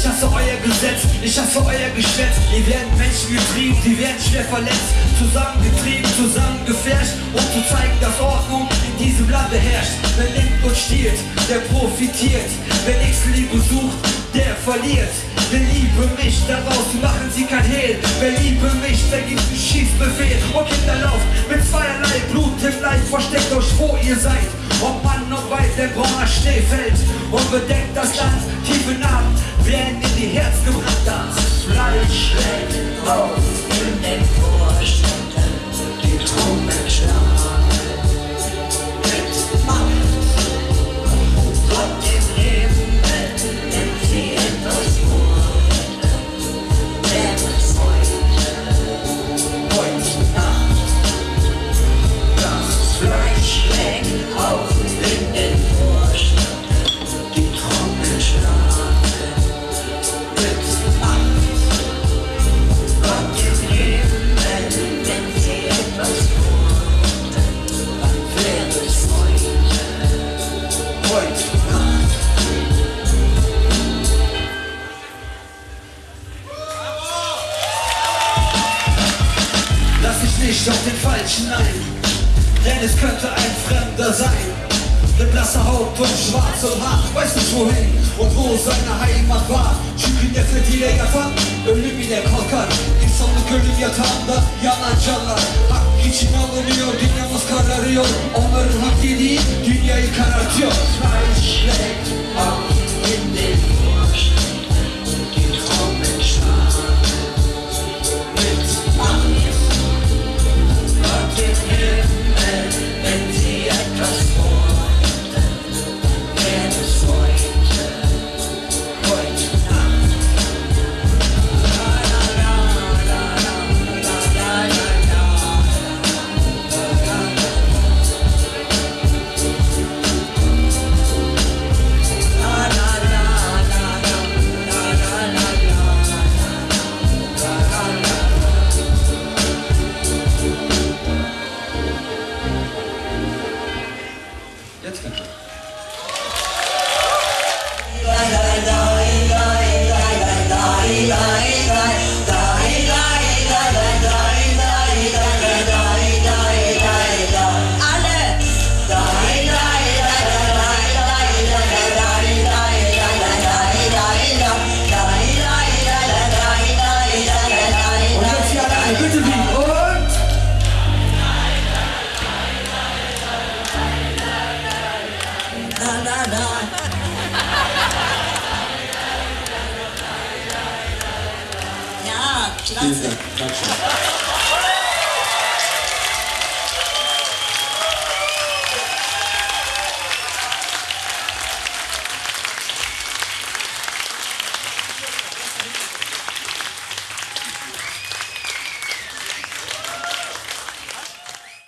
Ich hasse euer Gesetz, ich hasse euer Geschwätz. Ihr werden Menschen getrieben, die werden schwer verletzt. Zusammengetrieben, zusammengefärscht, um zu zeigen, dass Ordnung in diesem Lande herrscht. Wer nimmt und stiehlt, der profitiert. Wer nichts Liebe sucht, der verliert. Wer liebe mich, daraus machen sie kein Hehl. Wer liebe mich, der gibt einen Schießbefehl. Und Kinderlauf mit zweierlei Blut im Leib, versteckt euch, wo ihr seid. Ob Mann noch weit der brauner Schnee fällt und bedeckt das Land Das Fleisch schlägt auf in den Vorstädten, die Trommeln schlagen. Nicht auf den Falschen ein, denn es könnte ein Fremder sein. Mit blasser Haut und schwarzem Haar, weiß nicht wohin und wo seine Heimat war. Çünkü nefret ile yatan, ölüm ile kalkar. İnsanlık ölüm yatağında yanan canlar. Hak için alınıyor, dünyamız kararıyor. Onların hak yediği dünyayı karartıyor. Thank you. Vielen Dank. Dankeschön.